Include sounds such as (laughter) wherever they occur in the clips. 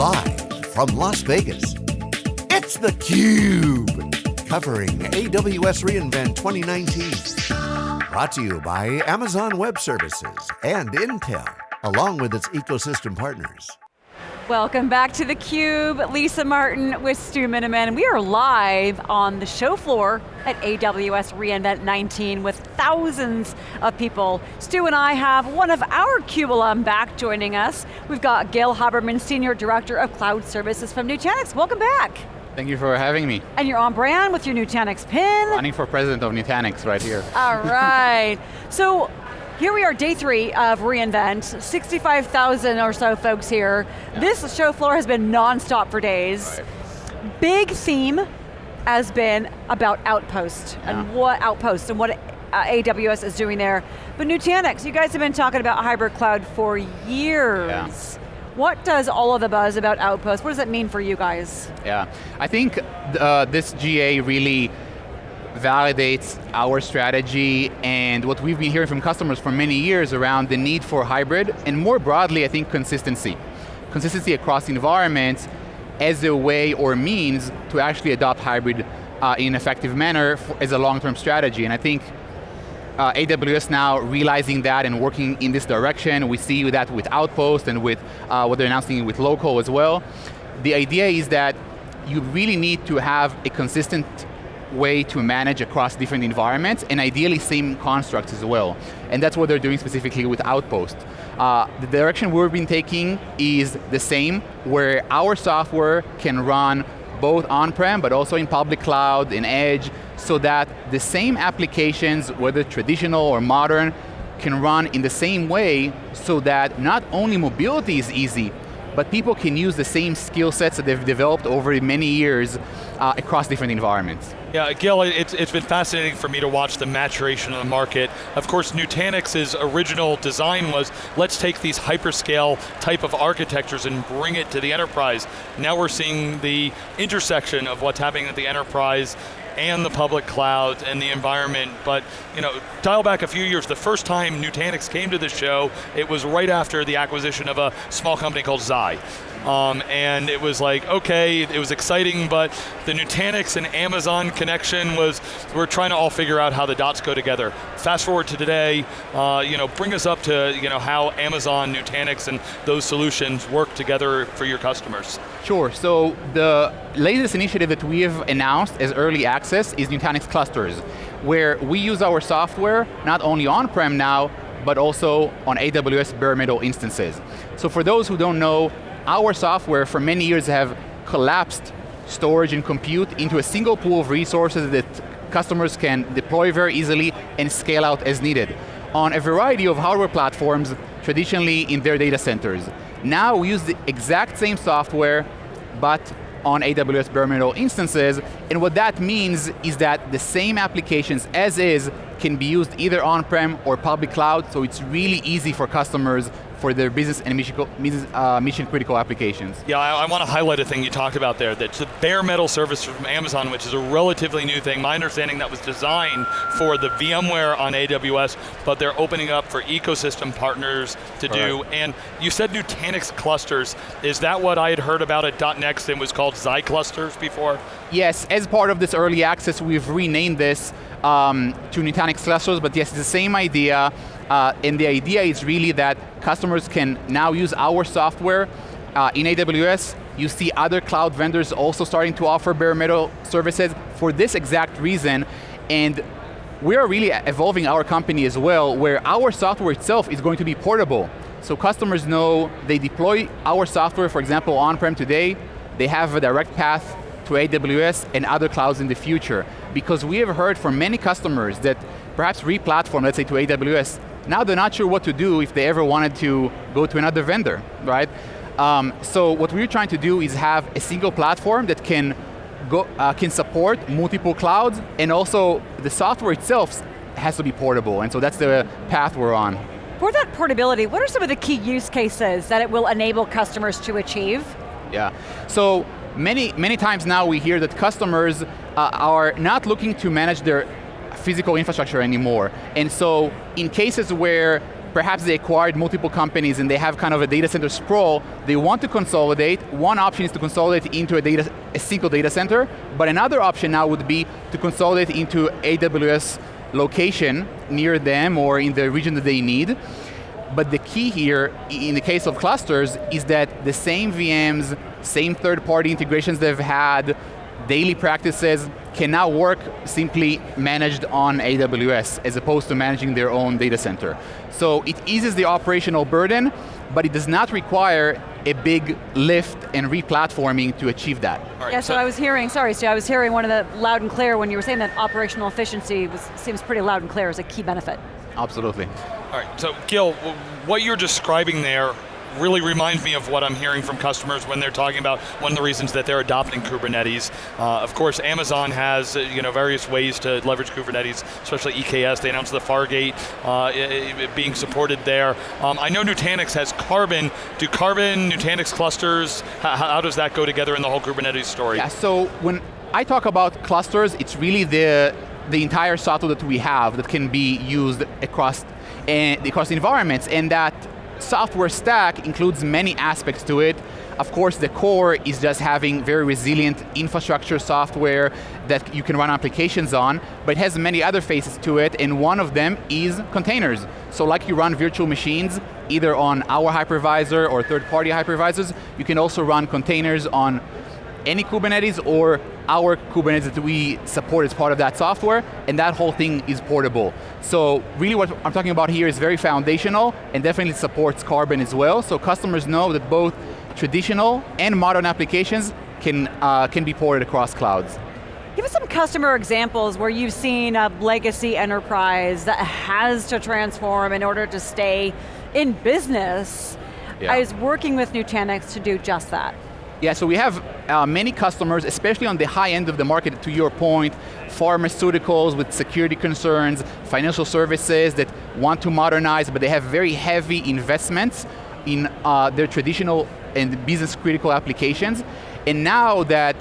Live from Las Vegas, it's theCUBE. Covering AWS reInvent 2019. Brought to you by Amazon Web Services and Intel, along with its ecosystem partners. Welcome back to theCUBE. Lisa Martin with Stu Miniman. We are live on the show floor at AWS reInvent 19 with thousands of people. Stu and I have one of our CUBE alum back joining us. We've got Gil Haberman, Senior Director of Cloud Services from Nutanix. Welcome back. Thank you for having me. And you're on brand with your Nutanix pin. Running for president of Nutanix right here. All right. (laughs) so here we are, day three of reInvent, 65,000 or so folks here. Yeah. This show floor has been non-stop for days. Right. Big theme has been about Outpost yeah. and what Outpost and what uh, AWS is doing there. But Nutanix, you guys have been talking about hybrid cloud for years. Yeah. What does all of the buzz about Outpost, what does that mean for you guys? Yeah, I think uh, this GA really validates our strategy and what we've been hearing from customers for many years around the need for hybrid, and more broadly, I think consistency. Consistency across environments as a way or means to actually adopt hybrid uh, in an effective manner for, as a long-term strategy. And I think uh, AWS now realizing that and working in this direction. We see that with Outpost and with uh, what they're announcing with local as well. The idea is that you really need to have a consistent way to manage across different environments, and ideally same constructs as well. And that's what they're doing specifically with Outpost. Uh, the direction we've been taking is the same, where our software can run both on-prem, but also in public cloud, in edge, so that the same applications, whether traditional or modern, can run in the same way so that not only mobility is easy, but people can use the same skill sets that they've developed over many years uh, across different environments. Yeah, Gil, it's, it's been fascinating for me to watch the maturation of the market. Of course, Nutanix's original design was, let's take these hyperscale type of architectures and bring it to the enterprise. Now we're seeing the intersection of what's happening at the enterprise and the public cloud and the environment, but you know, dial back a few years, the first time Nutanix came to the show, it was right after the acquisition of a small company called Xi. Um, and it was like, okay, it was exciting, but the Nutanix and Amazon connection was, we're trying to all figure out how the dots go together. Fast forward to today, uh, you know, bring us up to you know, how Amazon, Nutanix, and those solutions work together for your customers. Sure, so the latest initiative that we have announced as early access is Nutanix Clusters, where we use our software, not only on-prem now, but also on AWS bare metal instances. So for those who don't know, our software for many years have collapsed storage and compute into a single pool of resources that customers can deploy very easily and scale out as needed on a variety of hardware platforms, traditionally in their data centers. Now we use the exact same software, but on AWS bare metal instances, and what that means is that the same applications as is can be used either on-prem or public cloud, so it's really easy for customers for their business and mission, uh, mission critical applications. Yeah, I, I, want to highlight a thing you talked about there, that's the bare metal service from Amazon, which is a relatively new thing. My understanding that was designed for the VMware on AWS, but they're opening up for ecosystem partners to All do. Right. And you said Nutanix clusters. Is that what I had heard about at .next and was called Xi clusters before? Yes, as part of this early access, we've renamed this um, to Nutanix clusters, but yes, it's the same idea. Uh, and the idea is really that customers can now use our software uh, in AWS. You see other cloud vendors also starting to offer bare metal services for this exact reason. And we are really evolving our company as well, where our software itself is going to be portable. So customers know they deploy our software, for example, on-prem today, they have a direct path to AWS and other clouds in the future. Because we have heard from many customers that perhaps re-platform, let's say to AWS, now they're not sure what to do if they ever wanted to go to another vendor, right? Um, so what we're trying to do is have a single platform that can go, uh, can support multiple clouds, and also the software itself has to be portable, and so that's the path we're on. For that portability, what are some of the key use cases that it will enable customers to achieve? Yeah, so many, many times now we hear that customers uh, are not looking to manage their physical infrastructure anymore. And so in cases where perhaps they acquired multiple companies and they have kind of a data center sprawl, they want to consolidate. One option is to consolidate into a, data, a single data center, but another option now would be to consolidate into AWS location near them or in the region that they need. But the key here, in the case of clusters, is that the same VMs, same third-party integrations they've had, daily practices can now work simply managed on AWS as opposed to managing their own data center. So it eases the operational burden, but it does not require a big lift and replatforming to achieve that. Right, yeah, so, so, I was hearing, sorry Stu, I was hearing one of the loud and clear when you were saying that operational efficiency was, seems pretty loud and clear as a key benefit. Absolutely. All right, so Gil, what you're describing there really reminds me of what I'm hearing from customers when they're talking about one of the reasons that they're adopting Kubernetes. Uh, of course, Amazon has uh, you know various ways to leverage Kubernetes, especially EKS. They announced the Fargate uh, being supported there. Um, I know Nutanix has Karbon. Do Karbon, Nutanix clusters, how, how does that go together in the whole Kubernetes story? Yeah, so when I talk about clusters, it's really the the entire software that we have that can be used across, uh, across environments, and that software stack includes many aspects to it. Of course, the core is just having very resilient infrastructure software that you can run applications on, but it has many other faces to it, and one of them is containers. So like you run virtual machines, either on our hypervisor or third-party hypervisors, you can also run containers on any Kubernetes or our Kubernetes that we support as part of that software, and that whole thing is portable. So really what I'm talking about here is very foundational and definitely supports Karbon as well, so customers know that both traditional and modern applications can, uh, can be ported across clouds. Give us some customer examples where you've seen a legacy enterprise that has to transform in order to stay in business. Yeah. I was working with Nutanix to do just that. Yeah, so we have uh, many customers, especially on the high end of the market, to your point, pharmaceuticals with security concerns, financial services that want to modernize, but they have very heavy investments in uh, their traditional and business critical applications. And now that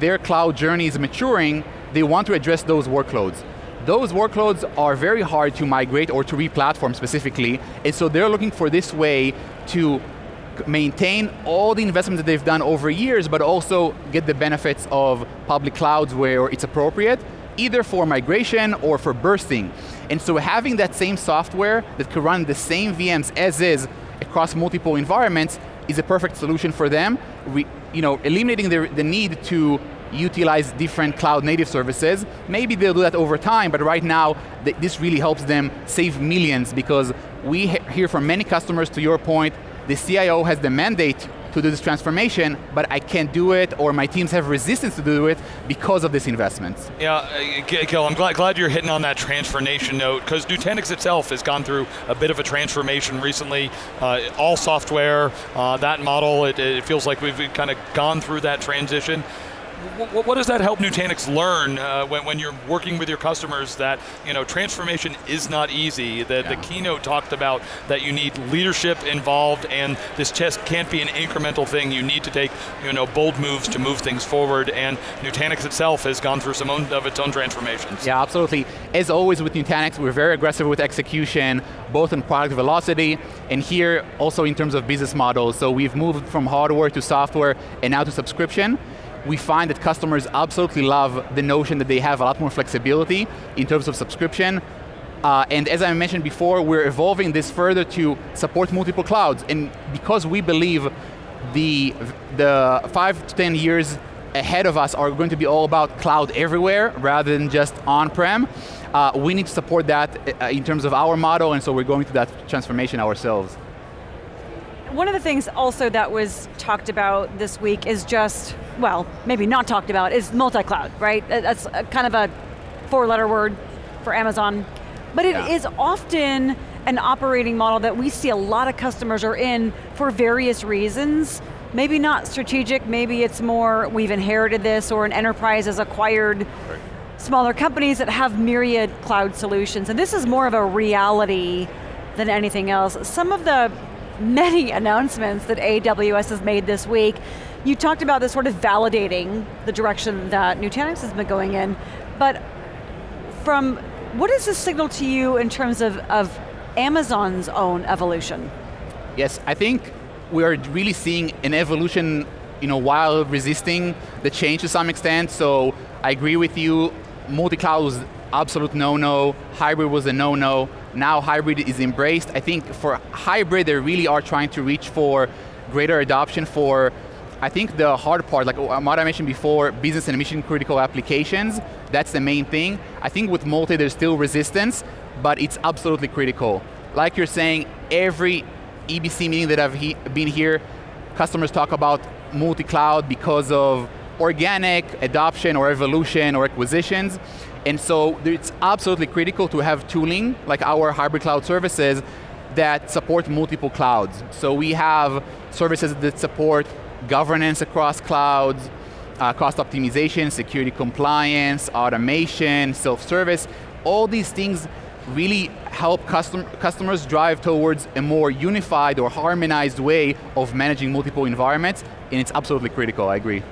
their cloud journey is maturing, they want to address those workloads. Those workloads are very hard to migrate or to re-platform specifically, and so they're looking for this way to maintain all the investments that they've done over years, but also get the benefits of public clouds where it's appropriate, either for migration or for bursting. And so having that same software that can run the same VMs as is across multiple environments is a perfect solution for them, we, you know, eliminating the, the need to utilize different cloud native services. Maybe they'll do that over time, but right now, th this really helps them save millions because we hear from many customers, to your point, the CIO has the mandate to do this transformation, but I can't do it, or my teams have resistance to do it because of this investment. Yeah, uh, Gil, I'm glad, glad you're hitting on that transformation note, because Nutanix itself has gone through a bit of a transformation recently. Uh, all software, uh, that model, it, it feels like we've kind of gone through that transition what, what, does that help Nutanix learn uh, when, when, you're working with your customers that you know transformation is not easy? The, yeah. the keynote talked about that you need leadership involved and this just can't be an incremental thing. You need to take you know, bold moves to move things forward and Nutanix itself has gone through some own, of its own transformations. Yeah, absolutely. As always with Nutanix, we're very aggressive with execution, both in product velocity and here also in terms of business models. So we've moved from hardware to software and now to subscription we find that customers absolutely love the notion that they have a lot more flexibility in terms of subscription. Uh, and as I mentioned before, we're evolving this further to support multiple clouds. And because we believe the, the five to 10 years ahead of us are going to be all about cloud everywhere rather than just on-prem, uh, we need to support that uh, in terms of our model, and so we're going through that transformation ourselves. One of the things also that was talked about this week is just, well, maybe not talked about, is multi-cloud, right? That's kind of a four-letter word for Amazon. But it yeah. is often an operating model that we see a lot of customers are in for various reasons. Maybe not strategic, maybe it's more we've inherited this or an enterprise has acquired right. smaller companies that have myriad cloud solutions. And this is more of a reality than anything else. Some of the many announcements that AWS has made this week. You talked about this sort of validating the direction that Nutanix has been going in, but from, what does this signal to you in terms of, of Amazon's own evolution? Yes, I think we are really seeing an evolution you know, while resisting the change to some extent. So I agree with you, multi-cloud was absolute no-no, hybrid was a no-no, now hybrid is embraced. I think for hybrid, they really are trying to reach for greater adoption for, I think the hard part, like uh, what I mentioned before, business and mission critical applications, that's the main thing. I think with multi, there's still resistance, but it's absolutely critical. Like you're saying, every EBC meeting that I've he been here, customers talk about multi-cloud because of organic adoption or evolution or acquisitions. And so it's absolutely critical to have tooling, like our hybrid cloud services, that support multiple clouds. So we have services that support governance across clouds, uh, cost optimization, security compliance, automation, self-service. All these things really help custom customers drive towards a more unified or harmonized way of managing multiple environments, and it's absolutely critical, I agree.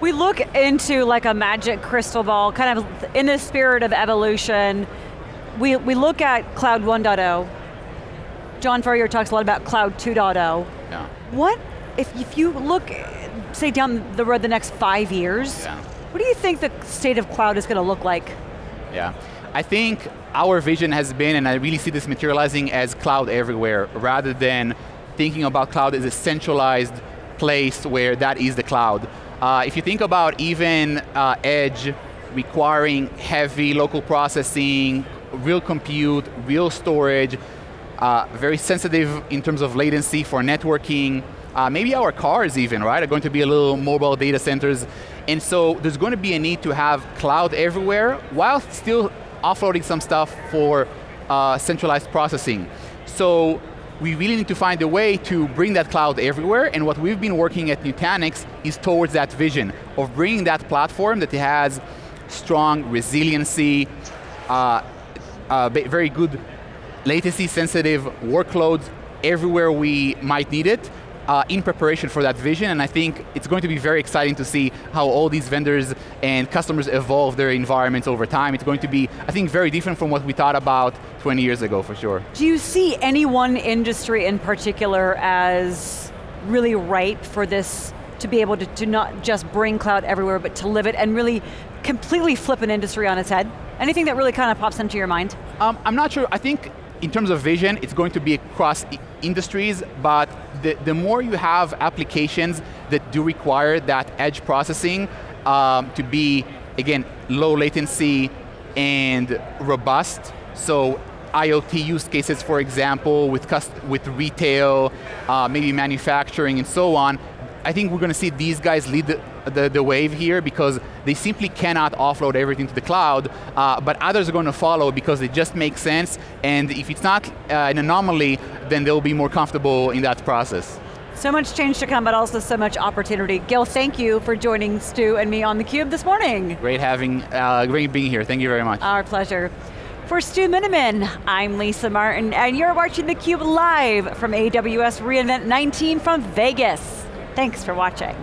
We look into like a magic crystal ball, kind of in the spirit of evolution. We, we look at Cloud 1.0. John Furrier talks a lot about Cloud 2.0. Yeah. What, if, if you look, say down the road the next five years, yeah. what do you think the state of cloud is going to look like? Yeah, I think our vision has been, and I really see this materializing as cloud everywhere, rather than thinking about cloud as a centralized place where that is the cloud. Uh, if you think about even uh, edge requiring heavy local processing, real compute, real storage, uh, very sensitive in terms of latency for networking, uh, maybe our cars even, right, are going to be a little mobile data centers. And so there's going to be a need to have cloud everywhere while still offloading some stuff for uh, centralized processing. So we really need to find a way to bring that cloud everywhere, and what we've been working at Nutanix is towards that vision of bringing that platform that has strong resiliency, uh, uh, very good latency sensitive workloads everywhere we might need it, uh, in preparation for that vision, and I think it's going to be very exciting to see how all these vendors and customers evolve their environments over time. It's going to be, I think, very different from what we thought about 20 years ago, for sure. Do you see any one industry in particular as really ripe for this to be able to, to not just bring cloud everywhere, but to live it and really completely flip an industry on its head? Anything that really kind of pops into your mind? Um, I'm not sure, I think in terms of vision, it's going to be across industries, but the, the more you have applications that do require that edge processing um, to be, again, low latency and robust, so IoT use cases, for example, with, with retail, uh, maybe manufacturing and so on, I think we're going to see these guys lead the, the, the, wave here because they simply cannot offload everything to the cloud, uh, but others are going to follow because it just makes sense, and if it's not uh, an anomaly, then they'll be more comfortable in that process. So much change to come, but also so much opportunity. Gil, thank you for joining Stu and me on theCUBE this morning. Great having, uh, great being here, thank you very much. Our pleasure. For Stu Miniman, I'm Lisa Martin, and you're watching theCUBE live from AWS reInvent 19 from Vegas. Thanks for watching.